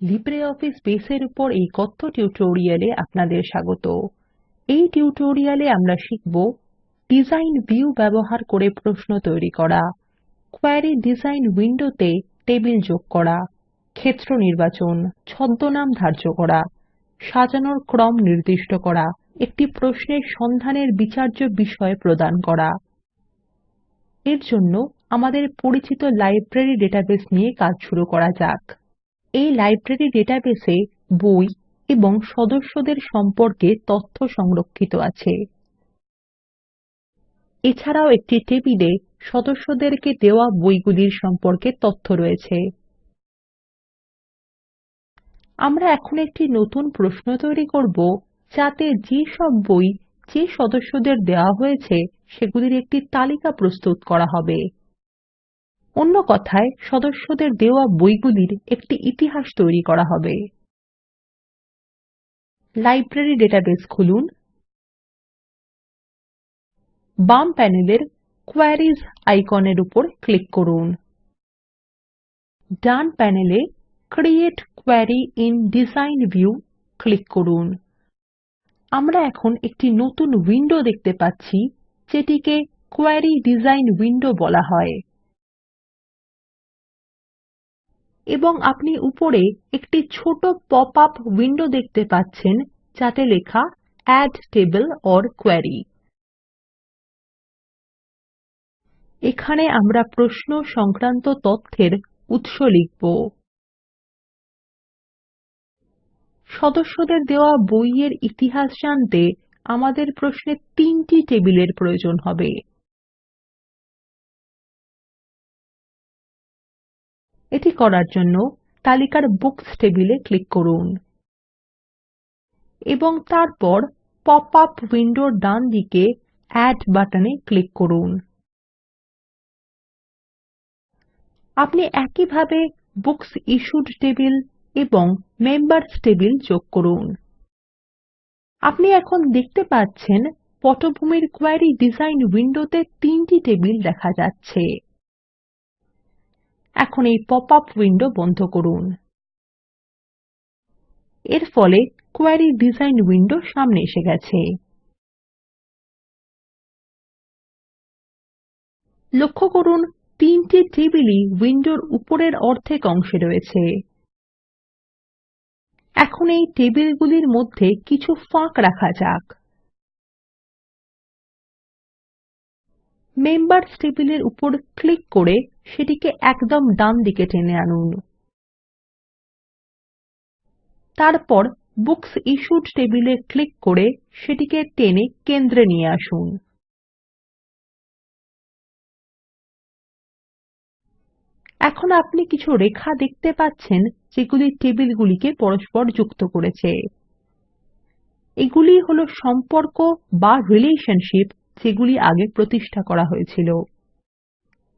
LibreOffice বেসের উপর এই কথ্য টিউটোরিয়ালে আপনাদের স্বাগত। এই টিউটোরিয়ালে আমরা শিখব ডিজাইন ভিউ ব্যবহার করে প্রশ্ন তৈরি করা, কোয়েরি ডিজাইন উইন্ডোতে টেবিল যোগ করা, ক্ষেত্র নির্বাচন, ছদ্মনাম ধার্য করা, সাজানোর ক্রম নির্দিষ্ট করা, একটি প্রশ্নের সন্ধানের বিচার্য বিষয় প্রদান করা। এর জন্য আমাদের পরিচিত লাইব্রেরি ডেটাবেস নিয়ে কাজ শুরু করা যাক। এই লাইব্রেরী ডেটাবেসে বই এবং সদস্যদের সম্পর্কে তথ্য সংরক্ষিত আছে। এছাড়াও একটি টেবিলে সদস্যদেরকে দেওয়া বইগুলির সম্পর্কে তথ্য রয়েছে। আমরা এখন একটি নতুন প্রশ্ন তৈরি করব যাতে যে সব বই যে সদস্যদের দেওয়া হয়েছে সেগুলির একটি তালিকা প্রস্তুত করা হবে। অন্য কথায়, সদস্যদের দেওয়া বইগুলির একটি ইতিহাস তৈরি করা হবে। লাইব্রেরি ডেটাবেস খুলুন। বাম প্যানেলের কোয়েরিজ আইকনের উপর ক্লিক করুন। ডান প্যানেলে create query in design view click করুন। আমরা এখন একটি নতুন উইন্ডো দেখতে পাচ্ছি, যেটিকে কোয়েরি ডিজাইন উইন্ডো বলা হয়। এবং আপনি উপরে একটি ছোট পপ আপ উইন্ডো দেখতে পাচ্ছেন, যাতে লেখা এড টেবল ওর কোয়েরি এখানে আমরা প্রশ্ন সংক্রান্ত তথ্যের উৎস লিখব। সদস্যদের দেওয়া বইয়ের ইতিহাস জানতে আমাদের প্রশ্নে তিনটি টেবিলের প্রয়োজন হবে। এটি করার জন্য তালিকার বুকস টেবিলে ক্লিক করুন এবং তারপর পপ আপ উইন্ডোর ডানদিকে এড বাটনে ক্লিক করুন। আপনি একইভাবে বুকস ইশ্যুড টেবিল এবং মেম্বার্স টেবিল যোগ করুন। আপনি এখন দেখতে পাচ্ছেন পটভূমির কোয়েরি ডিজাইন উইন্ডোতে তিনটি টেবিল দেখা যাচ্ছে। এখন এই পপ আপ উইন্ডো বন্ধ করুন। এর ফলে কোয়েরি ডিজাইন উইন্ডো সামনে এসে গেছে। লক্ষ্য করুন, তিনটি টেবিলই উইন্ডোর উপরের অর্ধেক অংশে রয়েছে। এখন এই টেবিলগুলির মধ্যে কিছু ফাঁক রাখা যাক। মেম্বার্স টেবিলের উপর ক্লিক করে সেটিকে একদম ডানদিকে টেনে আনুন। তারপর বুকস ইশ্যুড টেবিলে ক্লিক করে সেটিকে টেনে কেন্দ্রে নিয়ে আসুন। এখন আপনি কিছু রেখা দেখতে পাচ্ছেন যেগুলি টেবিলগুলিকে পরস্পর যুক্ত করেছে। এগুলিই হল সম্পর্ক বা রিলেশনশিপ যেগুলি আগে প্রতিষ্ঠা করা হয়েছিল।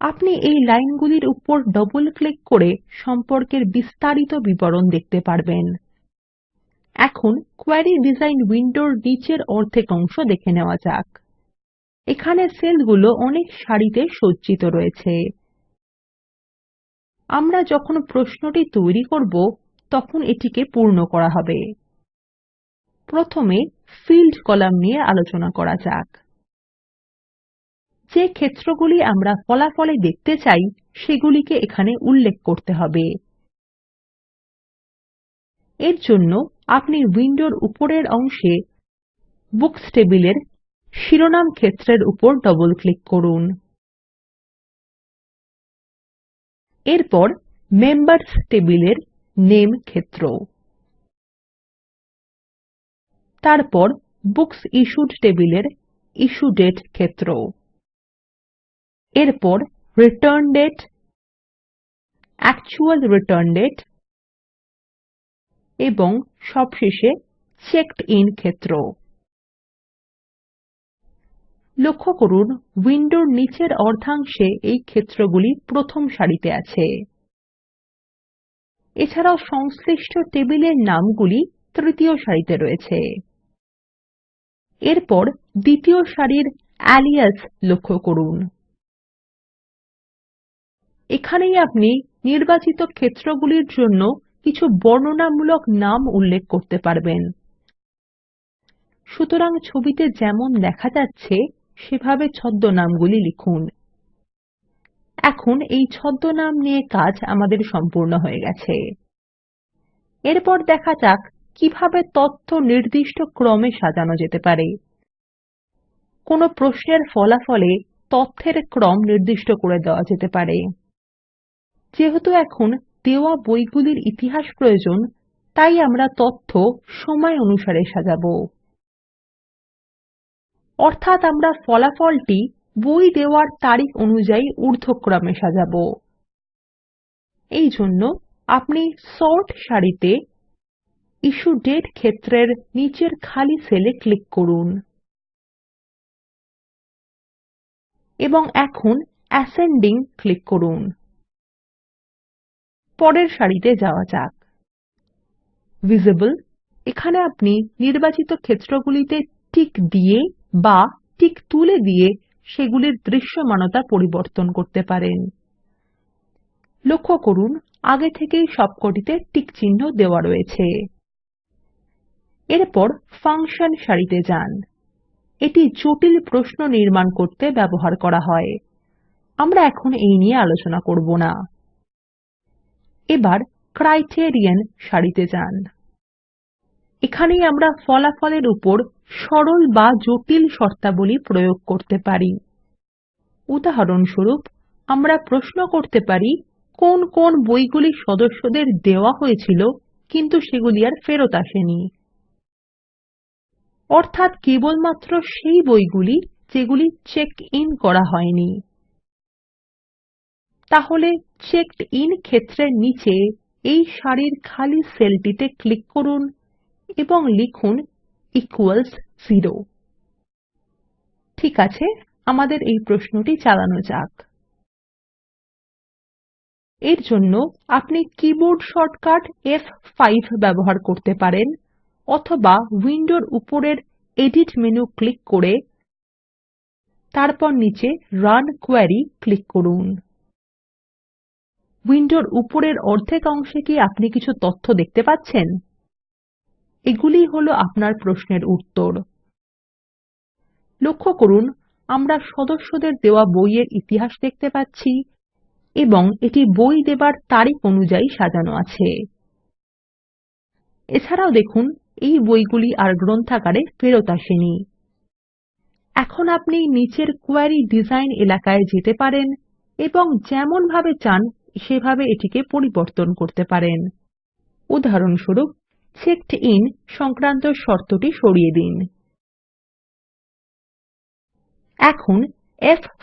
আপনি এই লাইনগুলির উপর ডবল ক্লিক করে সম্পর্কের বিস্তারিত বিবরণ দেখতে পারবেন। এখন কোয়েরি ডিজাইন উইন্ডোর নিচের অর্ধেক অংশ দেখে নেওয়া যাক। এখানে সেলগুলো অনেক সারিতে সজ্জিত রয়েছে। আমরা যখন প্রশ্নটি তৈরি করব, তখন এটিকে পূর্ণ করা হবে। প্রথমে ফিল্ড কলাম নিয়ে আলোচনা করা যাক। যে ক্ষেত্রগুলি আমরা ফলাফলে দেখতে চাই, সেগুলিকে এখানে উল্লেখ করতে হবে। এর জন্য আপনি উইন্ডোর উপরের অংশে বুকস টেবিলের শিরোনাম ক্ষেত্রের উপর ডবল ক্লিক করুন। এরপর মেম্বার্স টেবিলের নেম ক্ষেত্র। তারপর বুকস ইশ্যুড টেবিলের ইশ্যু দাতে ক্ষেত্র। এরপর return date actual return date এবং সবশেষে চেকড আইএন ক্ষেত্র। লক্ষ্য করুন উইন্ডোর নিচের অর্ধাংশে এই ক্ষেত্রগুলি প্রথম সারিতে আছে। এছাড়াও সংশ্লিষ্ট টেবিলের নামগুলি তৃতীয় সারিতে রয়েছে। এরপর দ্বিতীয় সারির আলিয়াস লক্ষ্য করুন। এখানেই আপনি নির্বাচিত ক্ষেত্রগুলির জন্য কিছু বর্ণনামূলক নাম উল্লেখ করতে পারবেন। সুতরাং ছবিতে যেমন দেখা যাচ্ছে, সেভাবে ছদ্মনামগুলি লিখুন। এখন এই ছদ্মনাম নিয়ে কাজ আমাদের সম্পূর্ণ হয়ে গেছে। এরপর দেখা যাক কীভাবে তথ্য নির্দিষ্ট ক্রমে সাজানো যেতে পারে। কোনো প্রশ্নের ফলাফলে তথ্যের ক্রম নির্দিষ্ট করে দেওয়া যেতে পারে। যেহেতু এখন দেওয়া বইগুলির ইতিহাস প্রয়োজন, তাই আমরা তথ্য সময় অনুসারে সাজাবো। অর্থাৎ আমরা ফলাফলটি বই দেওয়ার তারিখ অনুযায়ী ঊর্ধ্বক্রমে সাজাবো। এই জন্য আপনি সর্ট সারিতে ইস্যু ডেট ক্ষেত্রের নিচের খালি সেলে ক্লিক করুন। এবং এখন অ্যাসেন্ডিং ক্লিক করুন। পরের সারিতে যাওয়া যাক। ভিজিবল এখানে আপনি নির্বাচিত ক্ষেত্রগুলিতে টিক দিয়ে বা টিক তুলে দিয়ে সেগুলির দৃশ্যমানতা পরিবর্তন করতে পারেন। লক্ষ্য করুন, আগে থেকেই সবকটিতে টিক চিহ্ন দেওয়া রয়েছে। এরপর ফাংশন সারিতে যান। এটি জটিল প্রশ্ন নির্মাণ করতে ব্যবহার করা হয়। আমরা এখন এই নিয়ে আলোচনা করব না। এবার ক্রাইটেরিয়ন সারিতে যান। এখানেই আমরা ফলাফলের উপর সরল বা জটিল শর্তাবলী প্রয়োগ করতে পারি। উদাহরণস্বরূপ, আমরা প্রশ্ন করতে পারি, কোন কোন বইগুলি সদস্যদের দেওয়া হয়েছিল, কিন্তু সেগুলি আর ফেরত আসেনি। অর্থাৎ কেবলমাত্র সেই বইগুলি যেগুলি চেক ইন করা হয়নি। তাহলে চেকড ইন ক্ষেত্রের নিচে এই সারির খালি সেলটিতে ক্লিক করুন এবং লিখুন ইকুয়ালস 0 ঠিক আছে, আমাদের এই প্রশ্নটি চালানো যাক। এর জন্য আপনি কিবোর্ড শর্টকাট ফ5 ব্যবহার করতে পারেন অথবা উইন্ডোর উপরের এডিট মেনু ক্লিক করে তারপর নিচে রান কোয়েরি ক্লিক করুন। উইন্ডোর উপরের অর্ধেক অংশে কি আপনি কিছু তথ্য দেখতে পাচ্ছেন? এগুলিই হল আপনার প্রশ্নের উত্তর। লক্ষ্য করুন, আমরা সদস্যদের দেওয়া বইয়ের ইতিহাস দেখতে পাচ্ছি এবং এটি বই দেবার তারিখ অনুযায়ী সাজানো আছে। এছাড়াও দেখুন, এই বইগুলি আর গ্রন্থাগারে ফেরত আসেনি। এখন আপনি নিচের কোয়েরি ডিজাইন এলাকায় যেতে পারেন এবং যেমন ভাবে চান সেভাবে এটিকে পরিবর্তন করতে পারেন। উদাহরণস্বরূপ চেকড ইন সংক্রান্ত শর্তটি সরিয়ে দিন। এখন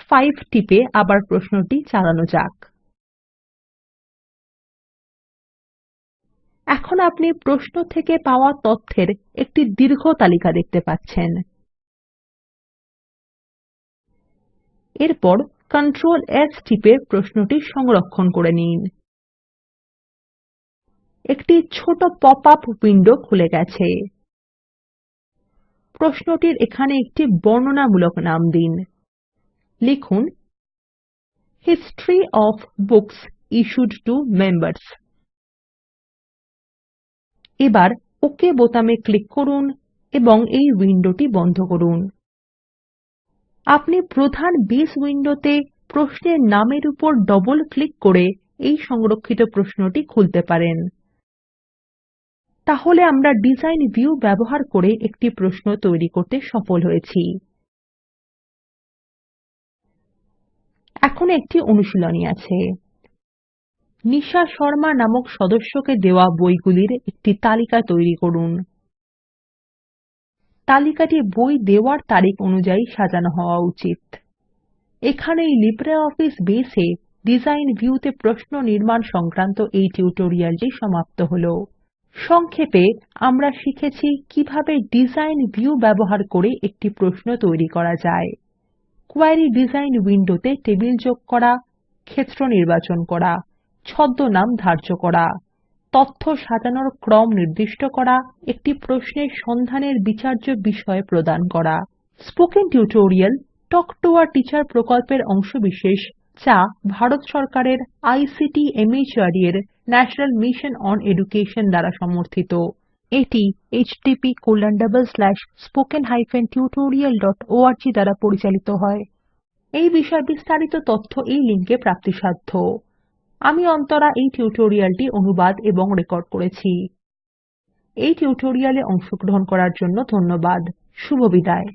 ফ5 টিপে আবার প্রশ্নটি চালানো যাক। এখন আপনি প্রশ্ন থেকে পাওয়া তথ্যের একটি দীর্ঘ তালিকা দেখতে পাচ্ছেন। এরপর কন্ট্রোল S টিপে প্রশ্নটি সংরক্ষণ করে নিন। একটি ছোট পপ আপ উইন্ডো খুলে গেছে। প্রশ্নটির এখানে একটি বর্ণনামূলক নাম দিন। লিখুন history of books issued to members এবার ওক বোতামে ক্লিক করুন এবং এই উইন্ডোটি বন্ধ করুন। আপনি প্রধান বেস উইন্ডোতে প্রশ্নের নামের উপর ডবল ক্লিক করে এই সংরক্ষিত প্রশ্নটি খুলতে পারেন। তাহলে আমরা ডিজাইন ভিউ ব্যবহার করে একটি প্রশ্ন তৈরি করতে সফল হয়েছি। এখন একটি অনুশীলনী আছে। নিশা শর্মা নামক সদস্যকে দেওয়া বইগুলির একটি তালিকা তৈরি করুন। তালিকাটি বই দেওয়ার তারিখ অনুযায়ী সাজানো হওয়া উচিত। এখানেই লিব্রিঅফিস বেস এ ডিজাইন ভিউতে প্রশ্ন নির্মাণ সংক্রান্ত এই টিউটোরিয়ালটি সমাপ্ত হলো। সংক্ষেপে আমরা শিখেছি কীভাবে ডিজাইন ভিউ ব্যবহার করে একটি প্রশ্ন তৈরি করা যায়। কোয়েরি ডিজাইন উইন্ডোতে টেবিল যোগ করা, ক্ষেত্র নির্বাচন করা, ছদ্মনাম ধার্য করা। তথ্য সাজানোর ক্রম নির্দিষ্ট করা, একটি প্রশ্নের সন্ধানের বিচার্য বিষয় প্রদান করা। Spoken tutorial, talk to a teacher প্রকল্পের অংশবিশেষ, যা ভারত সরকারের আইসিটি মাহর্দ এর ন্যাশনাল মিশন অন এডুকেশন দ্বারা সমর্থিত। এটি httpspoken tutorialorg দ্বারা পরিচালিত হয়। এই বিষয়ে বিস্তারিত তথ্য এই লিঙ্কে প্রাপ্তিসাধ্য। আমি অন্তরা এই টিউটোরিয়ালটি অনুবাদ এবং রেকর্ড করেছি। এই টিউটোরিয়ালে অংশগ্রহণ করার জন্য ধন্যবাদ। শুভবিদায়